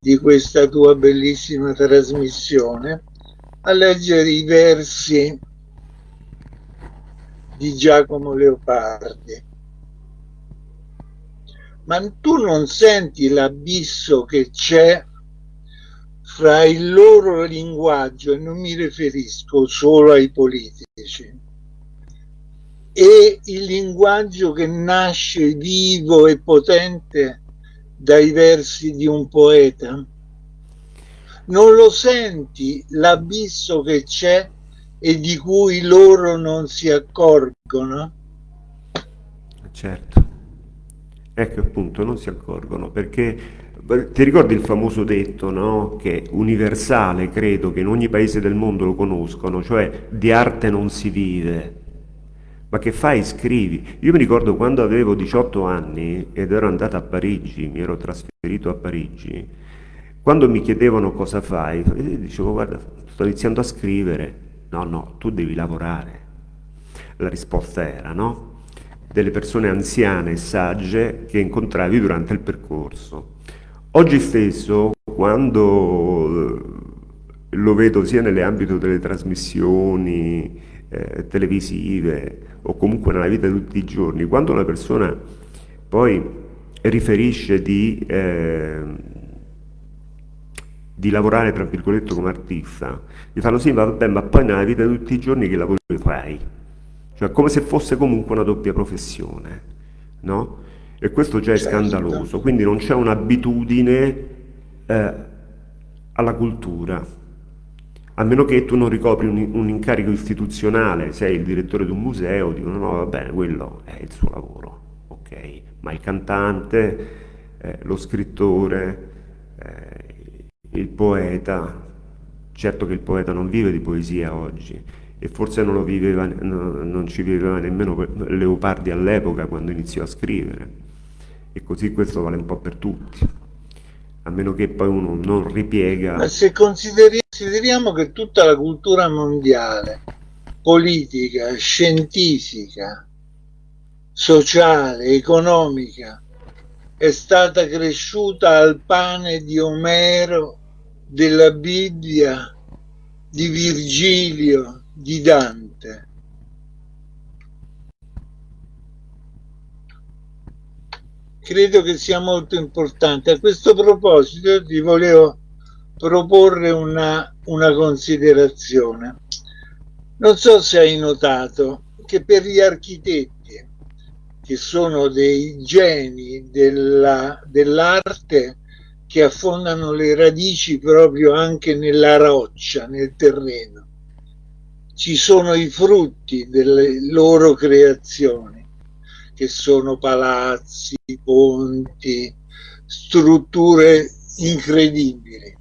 di questa tua bellissima trasmissione, a leggere i versi di Giacomo Leopardi. Ma tu non senti l'abisso che c'è fra il loro linguaggio, e non mi riferisco solo ai politici, e il linguaggio che nasce vivo e potente dai versi di un poeta? Non lo senti l'abisso che c'è e di cui loro non si accorgono? Certo. Ecco appunto, non si accorgono perché ti ricordi il famoso detto, no? Che universale, credo che in ogni paese del mondo lo conoscono, cioè di arte non si vive. Ma che fai? Scrivi. Io mi ricordo quando avevo 18 anni ed ero andato a Parigi, mi ero trasferito a Parigi, quando mi chiedevano cosa fai, dicevo guarda, sto iniziando a scrivere. No, no, tu devi lavorare. La risposta era no? Delle persone anziane e sagge che incontravi durante il percorso. Oggi stesso, quando eh, lo vedo sia nell'ambito delle trasmissioni eh, televisive o comunque nella vita di tutti i giorni, quando una persona poi riferisce di, eh, di lavorare tra virgolette come artista, gli fanno sì, vabbè, ma poi nella vita di tutti i giorni che lavoro fai? Cioè come se fosse comunque una doppia professione, no? E questo già è certo. scandaloso, quindi non c'è un'abitudine eh, alla cultura, a meno che tu non ricopri un, un, incarico istituzionale, sei il direttore di un museo, dicono no, va bene, quello è il suo lavoro, ok? Ma il cantante, eh, lo scrittore, eh, il poeta, certo che il poeta non vive di poesia oggi, e forse non, viveva, non ci viveva nemmeno Leopardi all'epoca quando iniziò a scrivere e così questo vale un po' per tutti, a meno che poi uno non ripiega. Ma se consideriamo che tutta la cultura mondiale, politica, scientifica, sociale, economica, è stata cresciuta al pane di Omero, della Bibbia, di Virgilio, di Dante. credo che sia molto importante. A questo proposito ti volevo proporre una, una considerazione. Non so se hai notato che per gli architetti, che sono dei geni dell'arte, dell che affondano le radici proprio anche nella roccia, nel terreno, ci sono i frutti delle loro creazioni che sono palazzi, ponti, strutture incredibili.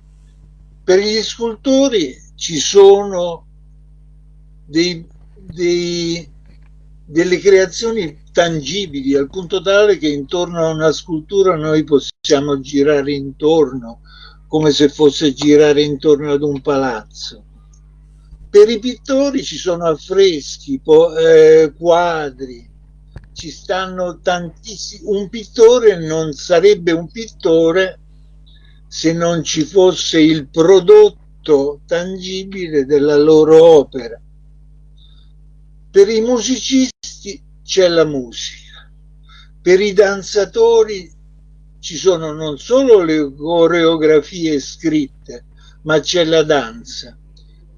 Per gli scultori ci sono dei, dei, delle creazioni tangibili al punto tale che intorno a una scultura noi possiamo girare intorno come se fosse girare intorno ad un palazzo. Per i pittori ci sono affreschi, eh, quadri, ci stanno tantissimi, un pittore non sarebbe un pittore se non ci fosse il prodotto tangibile della loro opera. Per i musicisti c'è la musica, per i danzatori ci sono non solo le coreografie scritte, ma c'è la danza.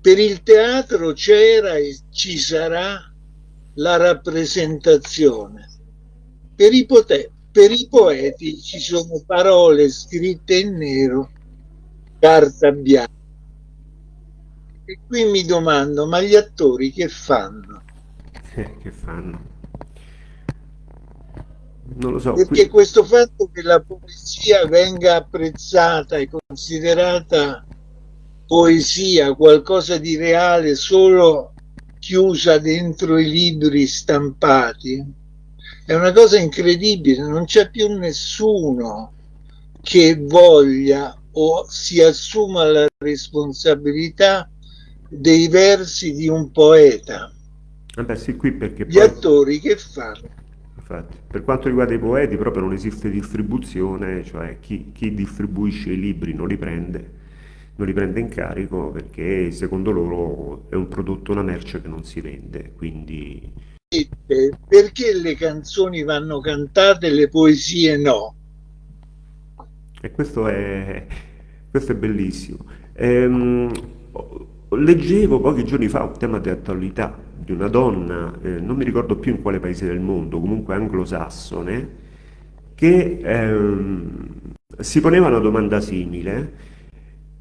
Per il teatro c'era e ci sarà la rappresentazione. Per i, per i poeti ci sono parole scritte in nero, carta bianca. E qui mi domando, ma gli attori che fanno? Eh, che fanno? Non lo so. Perché qui... questo fatto che la poesia venga apprezzata e considerata poesia, qualcosa di reale solo chiusa dentro i libri stampati. È una cosa incredibile, non c'è più nessuno che voglia o si assuma la responsabilità dei versi di un poeta. Vabbè, sì, qui perché Gli poi... attori che fanno? Infatti, per quanto riguarda i poeti proprio non esiste distribuzione, cioè chi, chi distribuisce i libri non li prende non li prende in carico perché secondo loro è un prodotto, una merce che non si vende, quindi... Perché le canzoni vanno cantate e le poesie no? E questo è, questo è bellissimo. Ehm, leggevo pochi giorni fa un tema di attualità di una donna, eh, non mi ricordo più in quale paese del mondo, comunque anglosassone, che ehm, si poneva una domanda simile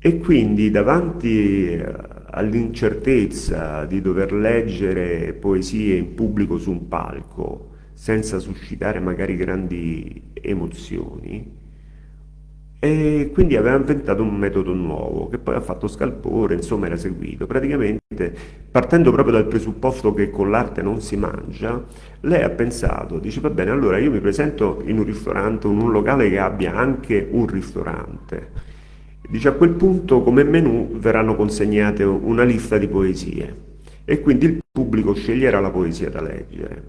e quindi davanti eh, all'incertezza di dover leggere poesie in pubblico su un palco senza suscitare magari grandi emozioni, E quindi aveva inventato un metodo nuovo che poi ha fatto scalpore, insomma era seguito. Praticamente, partendo proprio dal presupposto che con l'arte non si mangia, lei ha pensato, dice va bene, allora io mi presento in un ristorante, in un locale che abbia anche un ristorante. Dice a quel punto come menù verranno consegnate una lista di poesie e quindi il pubblico sceglierà la poesia da leggere.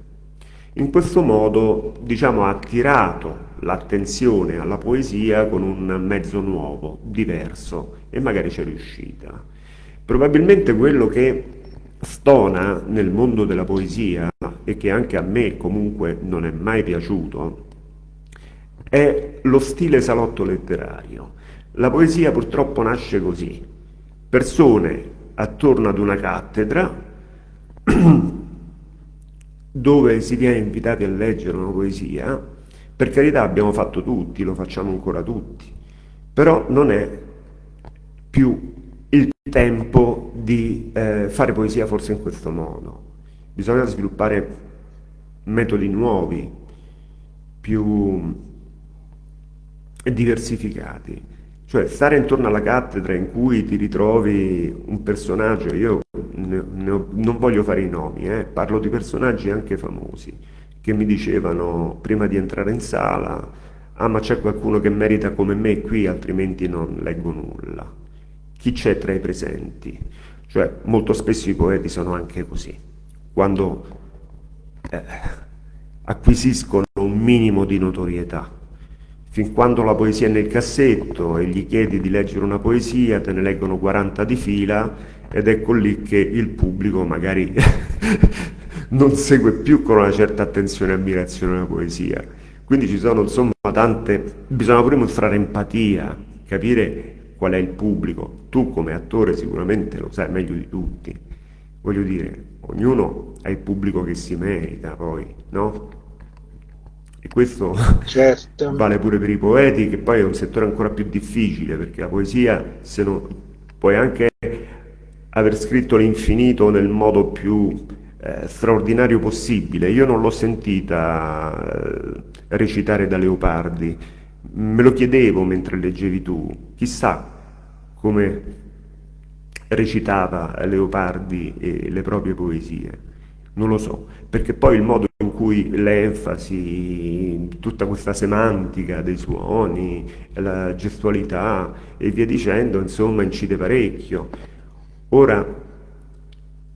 In questo modo diciamo, ha attirato l'attenzione alla poesia con un mezzo nuovo, diverso e magari c'è riuscita. Probabilmente quello che stona nel mondo della poesia e che anche a me comunque non è mai piaciuto è lo stile salotto letterario. La poesia purtroppo nasce così, persone attorno ad una cattedra dove si viene invitati a leggere una poesia, per carità abbiamo fatto tutti, lo facciamo ancora tutti, però non è più il tempo di eh, fare poesia forse in questo modo. Bisogna sviluppare metodi nuovi, più diversificati. Cioè stare intorno alla cattedra in cui ti ritrovi un personaggio, io ne, ho, non voglio fare i nomi, eh, parlo di personaggi anche famosi, che mi dicevano prima di entrare in sala, ah ma c'è qualcuno che merita come me qui, altrimenti non leggo nulla. Chi c'è tra i presenti? Cioè molto spesso i poeti sono anche così, quando eh, acquisiscono un minimo di notorietà fin quando la poesia è nel cassetto e gli chiedi di leggere una poesia, te ne leggono 40 di fila ed ecco lì che il pubblico magari non segue più con una certa attenzione e ammirazione la poesia. Quindi ci sono insomma tante, bisogna pure mostrare empatia, capire qual è il pubblico. Tu come attore sicuramente lo sai meglio di tutti. Voglio dire, ognuno ha il pubblico che si merita poi, no? E questo certo. vale pure per i poeti, che poi è un settore ancora più difficile, perché la poesia, se non, puoi anche aver scritto l'infinito nel modo più eh, straordinario possibile. Io non l'ho sentita eh, recitare da Leopardi, me lo chiedevo mentre leggevi tu, chissà come recitava Leopardi e le proprie poesie. Non lo so, perché poi il modo in cui l'enfasi, tutta questa semantica dei suoni, la gestualità e via dicendo, insomma, incide parecchio. Ora,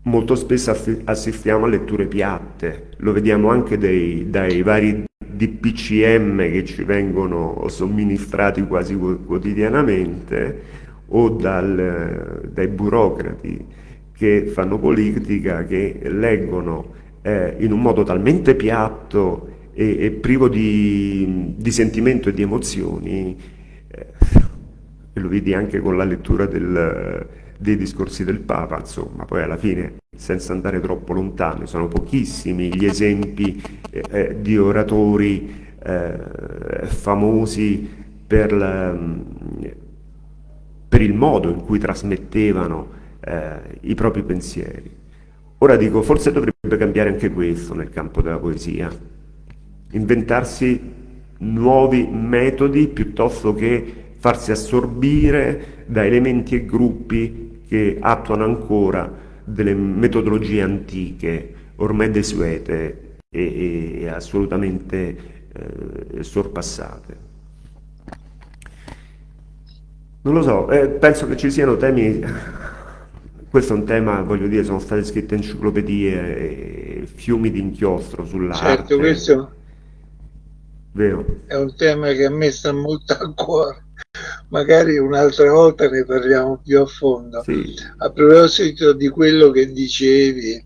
molto spesso assistiamo a letture piatte, lo vediamo anche dei, dai vari DPCM che ci vengono somministrati quasi quotidianamente o dal, dai burocrati che fanno politica, che leggono eh, in un modo talmente piatto e, e privo di, di, sentimento e di emozioni, eh, e lo vedi anche con la lettura del, dei discorsi del Papa, insomma, poi alla fine, senza andare troppo lontano, sono pochissimi gli esempi eh, eh di oratori eh, famosi per, la, per il modo in cui trasmettevano eh, i propri pensieri. Ora dico, forse dovrebbe cambiare anche questo nel campo della poesia, inventarsi nuovi metodi piuttosto che farsi assorbire da elementi e gruppi che attuano ancora delle metodologie antiche, ormai desuete e, e assolutamente eh, sorpassate. Non lo so, eh, penso che ci siano temi questo è un tema, voglio dire, sono state scritte enciclopedie e fiumi di inchiostro sull'arte. Certo, questo Vero. è un tema che a me sta molto a cuore. Magari un'altra volta ne parliamo più a fondo. Sì. A proposito di quello che dicevi,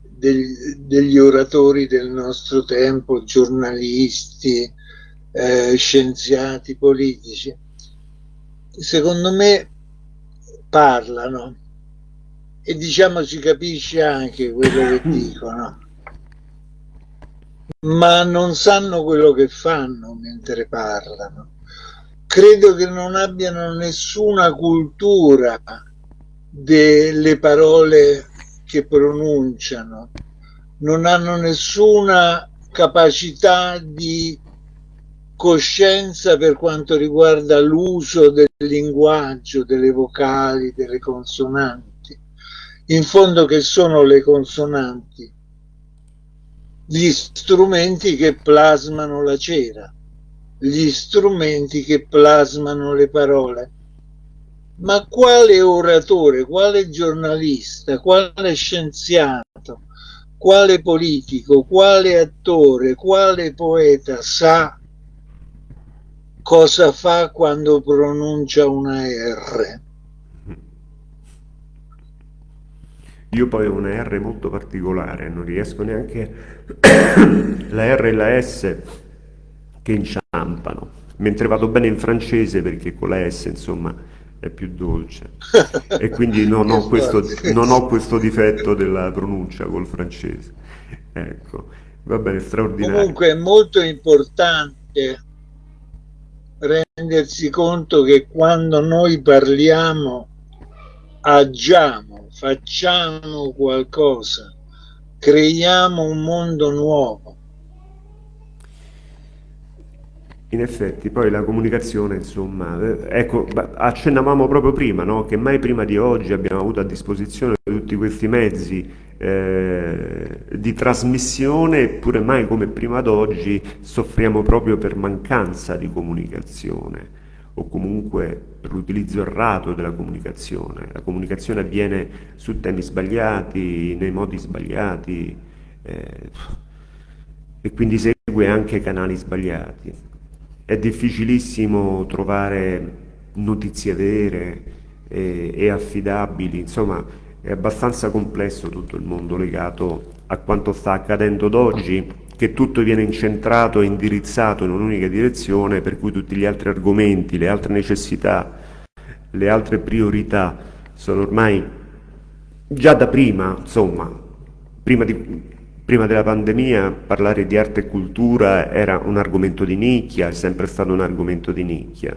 degli, degli oratori del nostro tempo, giornalisti, eh, scienziati, politici, secondo me parlano e diciamo si capisce anche quello che dicono. Ma non sanno quello che fanno mentre parlano. Credo che non abbiano nessuna cultura delle parole che pronunciano. Non hanno nessuna capacità di coscienza per quanto riguarda l'uso del linguaggio, delle vocali, delle consonanti. In fondo che sono le consonanti? Gli strumenti che plasmano la cera, gli strumenti che plasmano le parole. Ma quale oratore, quale giornalista, quale scienziato, quale politico, quale attore, quale poeta sa cosa fa quando pronuncia una R. Io poi ho una R molto particolare, non riesco neanche la R e la S che inciampano, mentre vado bene in francese perché con la S insomma è più dolce e quindi non ho questo, non ho questo difetto della pronuncia col francese. Ecco, va bene, straordinario. Comunque è molto importante rendersi conto che quando noi parliamo agiamo, facciamo qualcosa, creiamo un mondo nuovo. In effetti, poi la comunicazione, insomma, ecco, accennavamo proprio prima, no? che mai prima di oggi abbiamo avuto a disposizione tutti questi mezzi eh, di trasmissione, eppure mai come prima d'oggi soffriamo proprio per mancanza di comunicazione o comunque l'utilizzo errato della comunicazione. La comunicazione avviene su temi sbagliati, nei modi sbagliati eh, e quindi segue anche canali sbagliati. È difficilissimo trovare notizie vere e, e, affidabili, insomma è abbastanza complesso tutto il mondo legato a quanto sta accadendo d'oggi, che tutto viene incentrato e indirizzato in un'unica direzione, per cui tutti gli altri argomenti, le altre necessità, le altre priorità sono ormai già da prima, insomma, prima di Prima della pandemia parlare di arte e cultura era un argomento di nicchia, è sempre stato un argomento di nicchia.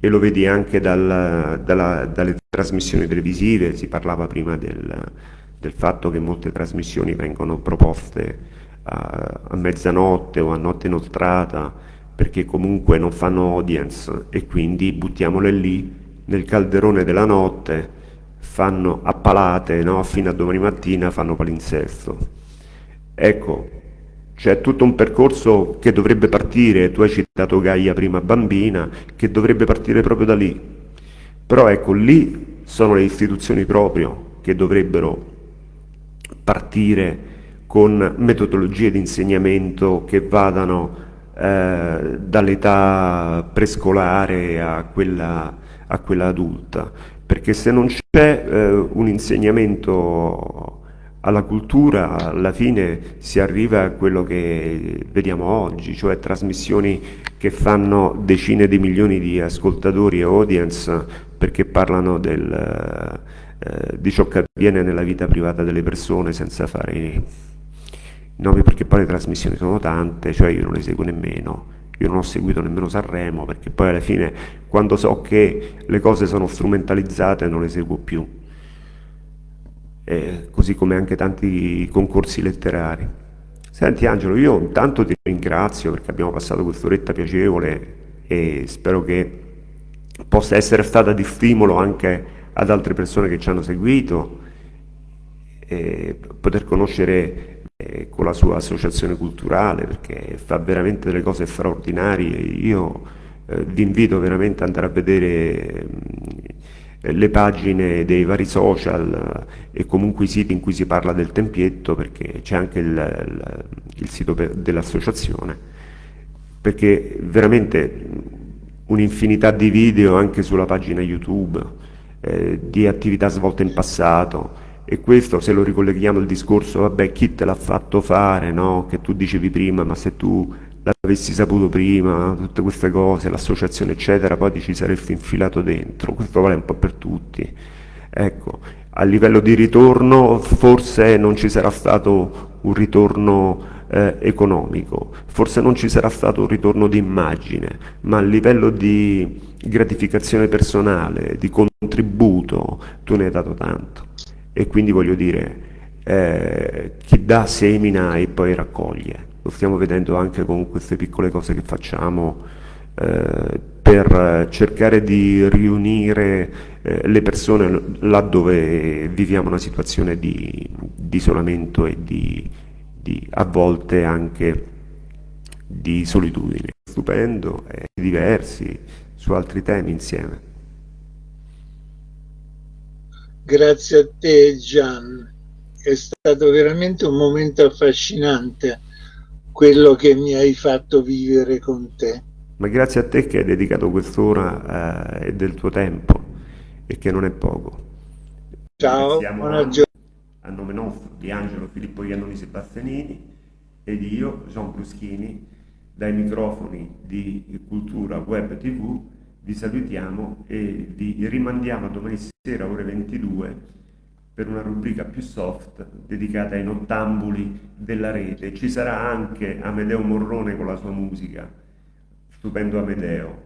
E lo vedi anche dal, dalla, dalle trasmissioni televisive, si parlava prima del, del, fatto che molte trasmissioni vengono proposte a, a mezzanotte o a notte inoltrata perché comunque non fanno audience e quindi buttiamole lì nel calderone della notte, fanno a palate no? fino a domani mattina, fanno palinsesto. Ecco, c'è tutto un percorso che dovrebbe partire, tu hai citato Gaia prima bambina, che dovrebbe partire proprio da lì. Però ecco, lì sono le istituzioni proprio che dovrebbero partire con metodologie di insegnamento che vadano eh, dall'età prescolare a quella, a quella, adulta, perché se non c'è eh, un insegnamento alla cultura alla fine si arriva a quello che vediamo oggi, cioè trasmissioni che fanno decine di milioni di ascoltatori e audience perché parlano del, eh, di ciò che avviene nella vita privata delle persone senza fare nomi perché poi le trasmissioni sono tante, cioè io non le seguo nemmeno. Io non ho seguito nemmeno Sanremo perché poi alla fine quando so che le cose sono strumentalizzate non le seguo più eh, così come anche tanti concorsi letterari. Senti Angelo, io intanto ti ringrazio perché abbiamo passato quest'oretta piacevole e spero che possa essere stata di stimolo anche ad altre persone che ci hanno seguito, e poter conoscere con la sua associazione culturale perché fa veramente delle cose straordinarie. Io eh, vi invito veramente ad andare a vedere eh, le pagine dei vari social eh, e comunque i siti in cui si parla del tempietto perché c'è anche il, il, il sito dell'associazione perché veramente un'infinità di video anche sulla pagina YouTube eh, di attività svolte in passato e questo se lo ricolleghiamo al discorso vabbè chi te l'ha fatto fare no? che tu dicevi prima ma se tu l'avessi saputo prima, tutte queste cose, l'associazione eccetera, poi ti ci saresti infilato dentro, questo vale un po' per tutti. Ecco, a livello di ritorno forse non ci sarà stato un ritorno eh, economico, forse non ci sarà stato un ritorno di immagine, ma a livello di gratificazione personale, di contributo, tu ne hai dato tanto. E quindi voglio dire, eh, chi dà semina e poi raccoglie. lo stiamo vedendo anche con queste piccole cose che facciamo eh, per cercare di riunire eh, le persone laddove viviamo una situazione di, di isolamento e di, di, a volte anche di solitudine. Stupendo e diversi su altri temi insieme. Grazie a te Gian, è stato veramente un momento affascinante quello che mi hai fatto vivere con te. Ma grazie a te che hai dedicato quest'ora eh, del tuo tempo e che non è poco. Ciao, buona giornata. A nome nostro, di Angelo Filippo Iannoni Sebastianini e di io, Gian Bruschini, dai microfoni di Cultura Web TV vi salutiamo e vi rimandiamo a domani sera ore 22 per una rubrica più soft dedicata ai nottambuli della rete. Ci sarà anche Amedeo Morrone con la sua musica, stupendo Amedeo,